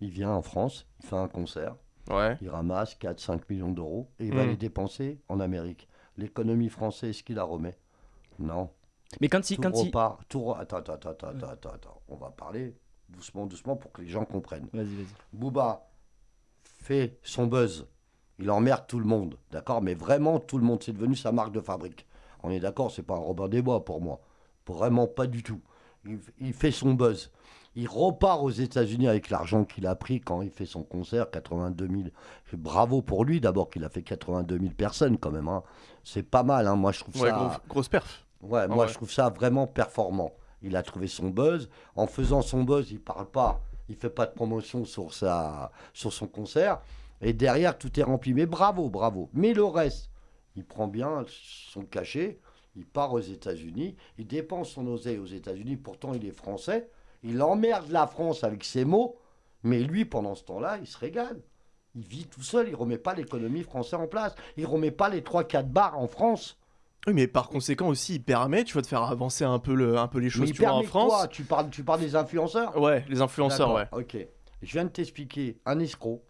Il vient en France, il fait un concert, Ouais. il ramasse 4-5 millions d'euros et il va Mm. les dépenser en Amérique. L'économie française, est-ce qu'il la remet? Non. Mais quand il. Tout Quand il... repart. Tout re- Attends, attends, attends, attends, attends, attends, attends. On va parler doucement, doucement pour que les gens comprennent. Vas-y, vas-y. Booba fait son buzz. Il emmerde tout le monde, d'accord? Mais vraiment tout le monde, c'est devenu sa marque de fabrique. On est d'accord, c'est pas un Robin des Bois pour moi. Vraiment pas du tout. Il, il fait son buzz. Il repart aux États-Unis avec l'argent qu'il a pris quand il fait son concert, 82 000. Bravo pour lui d'abord qu'il a fait 82 000 personnes quand même. hein. C'est pas mal, hein. moi je trouve Ouais, ça. gros- grosse perf. Ouais, moi ouais. je trouve ça vraiment performant. Il a trouvé son buzz. En faisant son buzz, il parle pas, il fait pas de promotion sur, sa, sur son concert. Et derrière, tout est rempli. Mais bravo, bravo. Mais le reste, il prend bien son cachet, il part aux États-Unis, il dépense son oseille aux États-Unis. Pourtant, il est français. Il emmerde la France avec ses mots. Mais lui, pendant ce temps-là, il se régale. Il vit tout seul, il remet pas l'économie française en place. Il remet pas les 3-4 bars en France. Oui, mais par conséquent aussi, il permet, tu vois, de faire avancer un peu, le, un peu les Mais choses, il tu vois, en France. quoi tu parles, tu parles des influenceurs Ouais, les influenceurs, ouais. Ok. Je viens de t'expliquer. Un escroc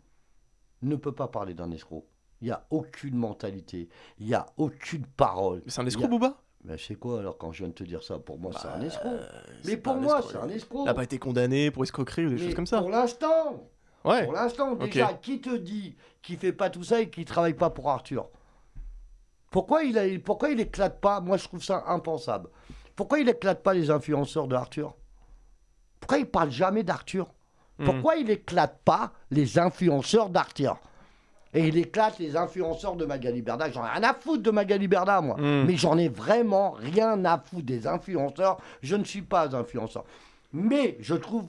ne peut pas parler d'un escroc. Il n'y a aucune mentalité. Il n'y a aucune parole. Mais c'est un escroc, a- Booba? Mais c'est quoi alors quand je viens de te dire ça? Pour moi, c'est un Bah, escroc. Mais pour moi, c'est un escroc. Il n'a pas été condamné pour escroquerie ou des Mais choses comme ça? Pour l'instant. Ouais. Pour l'instant, déjà, qui te dit qu'il fait pas tout ça et qu'il travaille pas pour Arthur? Pourquoi il, a, pourquoi il éclate pas? Moi, je trouve ça impensable. Pourquoi il éclate pas les influenceurs de Arthur? Pourquoi il parle jamais d'Arthur? Hmm. Pourquoi il éclate pas les influenceurs d'Arthur? Et il éclate les influenceurs de Magali Berda. J'en ai rien à foutre de Magali Berda, moi. Hmm. Mais j'en ai vraiment rien à foutre des influenceurs. Je ne suis pas influenceur. Mais je trouve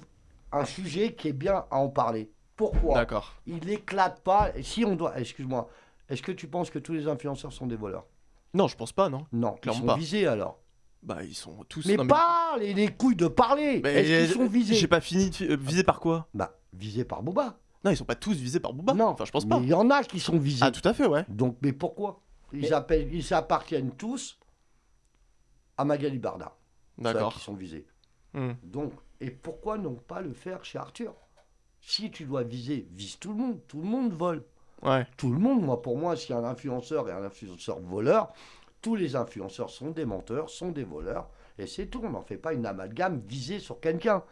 un sujet qui est bien à en parler. Pourquoi D'accord. il éclate pas? Si on doit, excuse-moi, est-ce que tu penses que tous les influenceurs sont des voleurs? Non, je pense pas, non. Non, ils sont pas. visés alors. Bah, ils sont tous. Mais non, pas les, les couilles de parler. Mais Est-ce qu'ils sont J'ai visés pas fini. de euh, visés par quoi? Bah, visés par Boba. Non, ils sont pas tous visés par Booba. non, Enfin, je pense mais pas. il y en a qui sont visés. Ah, tout à fait, ouais. Donc, mais pourquoi ils, appellent, ils appartiennent tous à Magali Barda. ceux D'accord. qui sont visés. Hmm. Donc, et pourquoi non pas le faire chez Arthur? Si tu dois viser, vise tout le monde. Tout le monde vole. Ouais. tout le monde. Moi, pour moi, s'il y a un influenceur et un influenceur voleur, tous les influenceurs sont des menteurs, sont des voleurs, et c'est tout. On n'en fait pas une amalgame visée sur quelqu'un.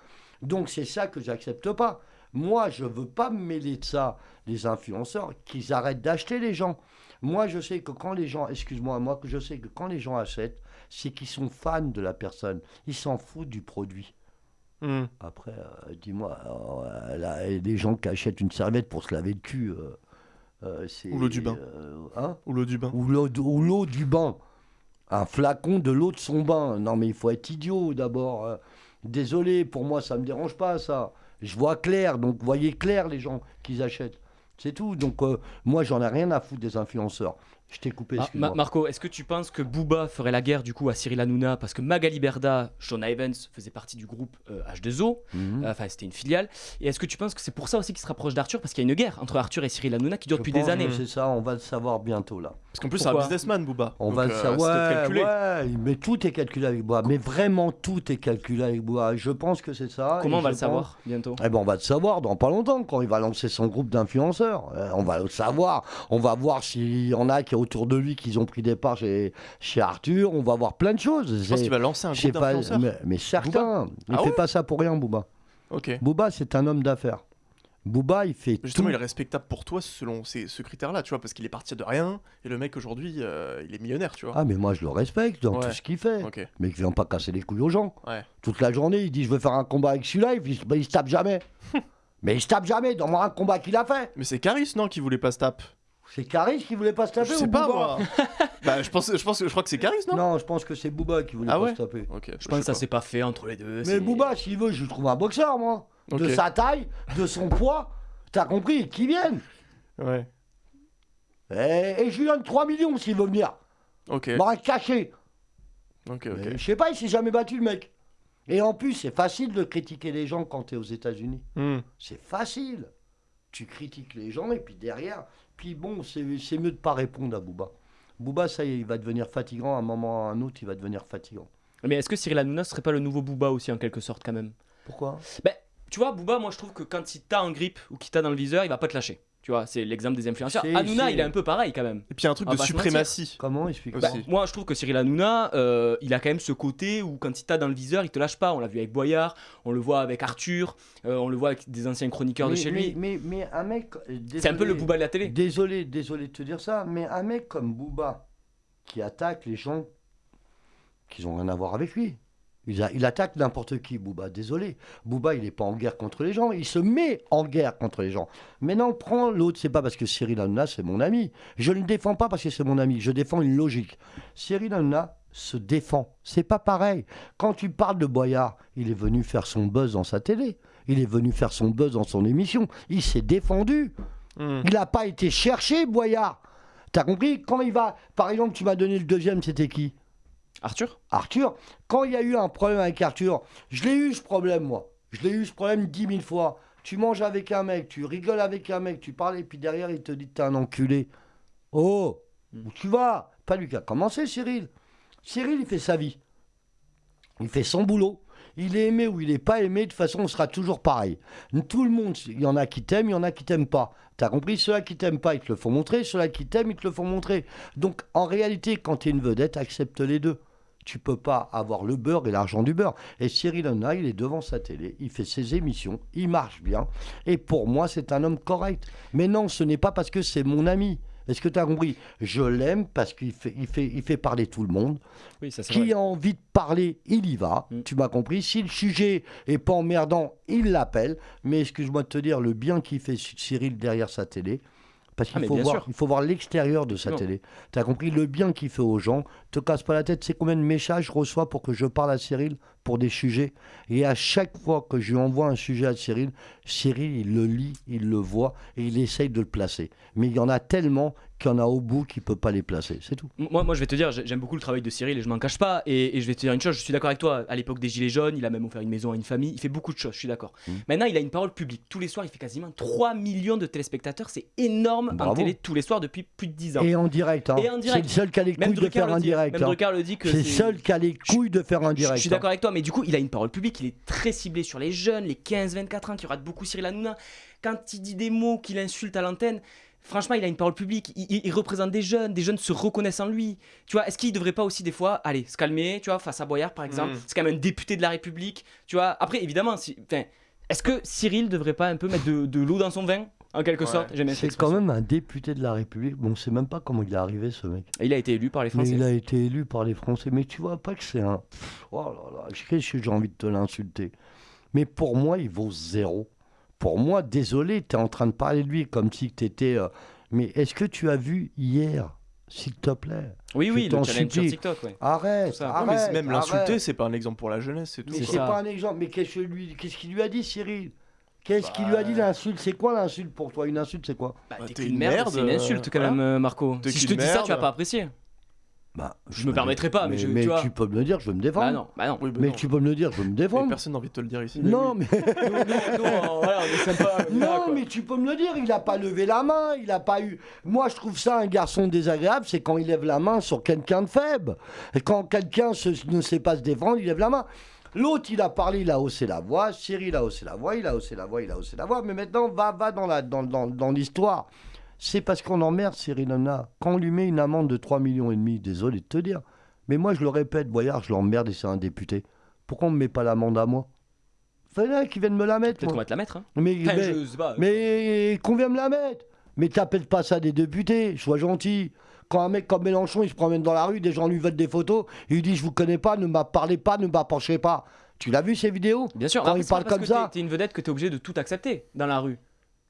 Donc c'est ça que j'accepte pas. Moi, je veux pas me mêler de ça, les influenceurs, qu'ils arrêtent d'acheter les gens. Moi, je sais que quand les gens, excuse-moi, moi, je sais que quand les gens achètent, c'est qu'ils sont fans de la personne. Ils s'en foutent du produit. Hmm. Après, euh, dis-moi, euh, des gens qui achètent une serviette pour se laver le cul. euh, c'est- Ou l'eau du bain. hein Ou l'eau du bain. ou l'eau du bain. Un flacon de l'eau de son bain. Non, mais il faut être idiot d'abord. Désolé, pour moi, ça me dérange pas, ça. Je vois clair, donc voyez clair les gens qu'ils achètent. C'est tout. Donc, euh, moi, j'en ai rien à foutre des influenceurs. Je t'ai coupé, Ah. Ma- Marco, est-ce que tu penses que Booba ferait la guerre du coup à Cyril Hanouna parce que Magali Berda, Shona Evans faisait partie du groupe euh, H2O, Mhm. euh, enfin c'était une filiale. Et est-ce que tu penses que c'est pour ça aussi qu'il se rapproche d'Arthur parce qu'il y a une guerre entre Arthur et Cyril Hanouna qui dure Je depuis pense des années C'est ça, on va le savoir bientôt, là. Parce qu'en plus, c'est un businessman, Booba. On Donc, va le euh, savoir. Ouais, mais tout est calculé avec Bois. Mais vraiment, tout est calculé avec Bois. Je pense que c'est ça. Comment on va le savoir bientôt? Eh ben, on va le savoir dans pas longtemps quand il va lancer son groupe d'influenceurs. Euh, on va le savoir. On va voir s'il y en a qui autour de lui qui ont pris des parts chez, chez Arthur. On va voir plein de choses. Je pense qu'il va lancer un groupe pas, mais, mais certains. Il Ah fait ouais pas ça pour rien, Booba. Ok. Booba, c'est un homme d'affaires. Booba, il fait Justement, tout. il est respectable pour toi selon ces, ce critère-là, tu vois, parce qu'il est parti de rien, et le mec aujourd'hui, euh, il est millionnaire, tu vois. Ah, mais moi, je le respecte dans Ouais. tout ce qu'il fait. Mais il vient pas casser les couilles aux gens. Ouais. Toute la journée, il dit Je veux faire un combat avec celui-là. Il, ben, il se tape jamais. mais il se tape jamais. Dans un combat qu'il a fait. Mais c'est Caris, non, qui voulait pas se taper C'est Caris qui voulait pas se taper Je ou pas, Booba moi. bah, je pense, je pense, je crois que c'est Caris, non? Non, je pense que c'est Booba qui voulait Ah pas ouais se taper. Ok. Je pense que ça s'est pas fait entre les deux. Mais c'est- Booba, s'il veut, je lui trouve un boxeur, moi. De Ok. sa taille, de son poids. T'as compris Qui vienne Ouais. et, et je lui donne 3 millions s'il veut venir. Ok. M'aurait caché. Ok, Mais ok. Je sais pas, il s'est jamais battu, le mec. Et en plus, c'est facile de critiquer les gens quand t'es aux États-Unis. Hmm. C'est facile. Tu critiques les gens et puis derrière, puis bon, c'est mieux de pas répondre à Booba. Booba, ça y est, il va devenir fatigant. À un moment ou à un autre, il va devenir fatigant. Mais est-ce que Cyril Hanouna serait pas le nouveau Booba aussi en quelque sorte quand même? Pourquoi? Ben, tu vois, Booba, moi je trouve que quand il t'a en grippe ou qu'il t'a dans le viseur, il va pas te lâcher. Tu vois, c'est l'exemple des influenceurs. Hanouna, il est un peu pareil quand même. Et puis il y a un truc va de se suprématie. Comment explique. Bah, moi, je trouve que Cyril Hanouna, euh, il a quand même ce côté où quand il t'a dans le viseur, il te lâche pas. On l'a vu avec Boyard, on le voit avec Arthur, euh, on le voit avec des anciens chroniqueurs de chez mais, lui. mais, mais un mec. euh, C'est un peu le Booba de la télé. Désolé, désolé de te dire ça, mais un mec comme Booba qui attaque les gens qui n'ont rien à voir avec lui. Il, a- il attaque n'importe qui, Booba. Désolé. Booba, il n'est pas en guerre contre les gens. Il se met en guerre contre les gens. Maintenant, prends l'autre. C'est pas parce que Cyril Hanouna, c'est mon ami. Je ne le défends pas parce que c'est mon ami. Je défends une logique. Cyril Hanouna se défend. C'est pas pareil. Quand tu parles de Boyard, il est venu faire son buzz dans sa télé. Il est venu faire son buzz dans son émission. Il s'est défendu. Hmm. Il n'a pas été cherché, Boyard. T'as compris? Quand il va. Par exemple, tu m'as donné le deuxième, c'était qui? Arthur? Arthur. Quand il y a eu un problème avec Arthur, je l'ai eu ce problème, moi. Je l'ai eu ce problème dix mille fois. Tu manges avec un mec, tu rigoles avec un mec, tu parles, et puis derrière, il te dit t'es un enculé. Oh tu vas? Pas lui qui a commencé, Cyril. Cyril, il fait sa vie. Il fait son boulot. Il est aimé ou il n'est pas aimé, de toute façon, on sera toujours pareil. Tout le monde, il y en a qui t'aiment, il y en a qui t'aiment pas. T'as compris? Ceux-là qui t'aiment pas, ils te le font montrer. Ceux-là qui t'aiment, ils te le font montrer. Donc, en réalité, quand tu es une vedette, accepte les deux. Tu peux pas avoir le beurre et l'argent du beurre. Et Cyril Hanouna, il est devant sa télé, il fait ses émissions, il marche bien. Et pour moi, c'est un homme correct. Mais non, ce n'est pas parce que c'est mon ami. Est-ce que tu as compris? Je l'aime parce qu'il fait, il fait, il fait parler tout le monde. Oui, ça Qui vrai. a envie de parler, il y va. Mm. Tu m'as compris. Si le sujet est pas emmerdant, il l'appelle. Mais excuse-moi de te dire le bien qu'il fait Cyril derrière sa télé. Parce Ah, qu'il mais faut, voir, il faut voir l'extérieur de sa Non. télé. Tu as compris le bien qu'il fait aux gens. Te casse pas la tête. C'est combien de messages je reçois pour que je parle à Cyril pour des sujets. Et à chaque fois que je lui envoie un sujet à Cyril, Cyril, il le lit, il le voit et il essaye de le placer. Mais il y en a tellement qu'il y en a au bout qui ne peut pas les placer. C'est tout. Moi, moi, je vais te dire, j'ai- j'aime beaucoup le travail de Cyril et je m'en cache pas. Et, et je vais te dire une chose, je suis d'accord avec toi. À l'époque des Gilets jaunes, il a même offert une maison à une famille. Il fait beaucoup de choses, je suis d'accord. Mm. Maintenant, il a une parole publique. Tous les soirs, il fait quasiment 3 millions de téléspectateurs. C'est énorme en Bravo. télé tous les soirs depuis plus de 10 ans. Et en direct. hein. En C'est direct. le seul qui a les couilles de faire un direct. Même hein. Drucker le dit que C'est le seul qui a les couilles de faire un direct. Je suis d'accord avec toi, mais du coup, il a une parole publique, il est très ciblé sur les jeunes, les 15-24 ans qui ratent beaucoup Cyril Hanouna. Quand il dit des mots qu'il insulte à l'antenne, franchement, il a une parole publique, il, il- il représente des jeunes, des jeunes se reconnaissent en lui. Tu vois, est-ce qu'il devrait pas aussi des fois, allez, se calmer, tu vois, face à Boyard par exemple, Mm. c'est quand même un député de la République, tu vois. Après, évidemment, si, enfin, Est-ce que Cyril devrait pas un peu mettre de, de l'eau dans son vin en quelque Ouais. sorte? J'aime bien cette C'est quand même un député de la République. Bon, on sait même pas comment il est arrivé, ce mec. Et il a été élu par les Mais Français. il a été élu par les Français. Mais tu vois pas que c'est un. Oh là là, je sais que j'ai envie de te l'insulter? Mais pour moi, il vaut zéro. Pour moi, désolé, tu es en train de parler de lui comme si tu étais. Mais est-ce que tu as vu hier, s'il te plaît? Oui, oui, le challenge sur supplie. TikTok, ouais. Arrête. Non, mais arrête, c'est- même l'insulter, c'est pas un exemple pour la jeunesse, c'est tout. Mais C'est pas un exemple. Mais qu'est-ce qu'il lui a dit, Cyril? Qu'est-ce qu'il Bah, lui a dit l'insulte C'est quoi l'insulte pour toi? Une insulte, c'est quoi? Bah, Bah, t'es une merde, merde, c'est une euh, insulte quand voilà. même, euh, Marco. Si je te dis ça, tu vas pas apprécier. Bah, Je me permettrai pas, mais je- tu vois. tu peux me le dire, je vais me défendre. Bah non, bah non. Oui, bah mais non. tu peux me le dire, je vais me Mais défendre. personne n'a envie de te le dire ici. non, mais... Voilà, on est sympa. là, Non, mais tu peux me le dire, il n'a pas levé la main, il n'a pas eu. Moi, je trouve ça un garçon désagréable, c'est quand il lève la main sur quelqu'un de faible. Et quand quelqu'un ne sait pas se défendre, il lève la main. L'autre, il a parlé, il a haussé la voix. Cyril a haussé la voix, il a haussé la voix, il a haussé la voix. Mais maintenant, va, va dans la, dans, dans, dans l'histoire. C'est parce qu'on emmerde Cyril Hanouna. Quand on lui met une amende de 3 millions et demi, désolé de te dire. Mais moi, je le répète, Boyard, je l'emmerde et c'est un député. Pourquoi on ne me met pas l'amende à moi? Fallait qu'il vienne me la mettre. Peut-être qu'on va te la mettre. Hein. Mais, Enfin, mais- je sais pas. mais qu'on vient me la mettre. Mais t'appelles pas ça des députés, sois gentil. Quand un mec comme Mélenchon, il se promène dans la rue, des gens lui veulent des photos, il lui dit je vous connais pas, ne m'a parlez pas, ne m'approchez pas. Tu l'as vu ces vidéos? Bien sûr, Quand après, il parle parce comme que ça. t'es- T'es une vedette que t'es obligé de tout accepter dans la rue.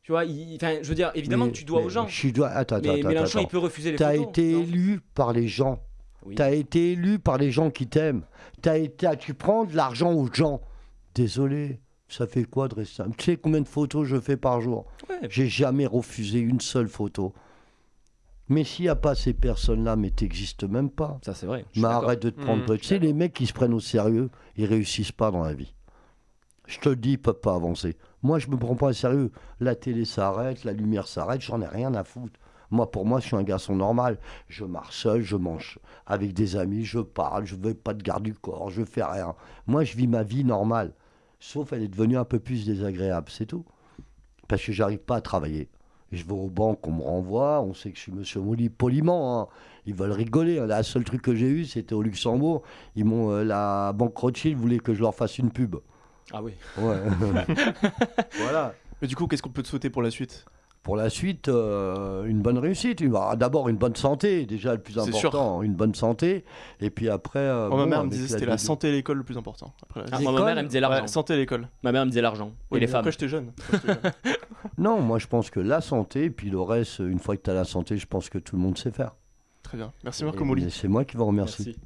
Tu vois, il- je veux dire, évidemment Mais- que tu dois mais aux gens. Je dois... Attends, attends, Mais attends. Mélenchon, attends. il peut refuser les T'as été élu par les gens. Oui. T'as été élu par les gens qui t'aiment. T'as été... Tu prends de l'argent aux gens. Désolé, ça fait quoi de rester... Tu sais combien de photos je fais par jour? Ouais. J'ai jamais refusé une seule photo. Mais s'il n'y a pas ces personnes-là, mais t'existes même pas. Ça, c'est vrai. Mais arrête de te prendre. Mmh. Tu sais, les mecs qui se prennent au sérieux, ils réussissent pas dans la vie. Je te dis, ils peuvent pas avancer. Moi, je me prends pas au sérieux. La télé s'arrête, la lumière s'arrête, j'en ai rien à foutre. Moi, pour moi, je suis un garçon normal. Je marche seul, je mange avec des amis, je parle, je veux pas de garde du corps, je fais rien. Moi, je vis ma vie normale. Sauf elle est devenue un peu plus désagréable, c'est tout. Parce que j'arrive pas à travailler. Je vais aux banques, on me renvoie, on sait que je suis monsieur Molly poliment. hein. Ils veulent rigoler. hein. Le seul truc que j'ai eu, c'était au Luxembourg. Ils m'ont, euh, la banque Rothschild voulait que je leur fasse une pub. Ah oui. Ouais. voilà. Mais du coup, qu'est-ce qu'on peut te souhaiter pour la suite? Pour la suite, euh, une bonne réussite. Ah, D'abord, une bonne santé, déjà le plus C'est sûr. important. Une bonne santé. Et puis après. euh, Moi, ma bon, mère me disait que c'était la santé et l'école le plus important. Après, Ah, moi, ma mère, elle me disait l'argent. Ouais, santé et l'école. Ma mère me disait l'argent. Oui, et les femmes. Après, j'étais jeune. Après, j'étais jeune. Non, moi, je pense que la santé, puis le reste, une fois que tu as la santé, je pense que tout le monde sait faire. Très bien. Merci Marco Moli. C'est moi qui vous remercie. Merci.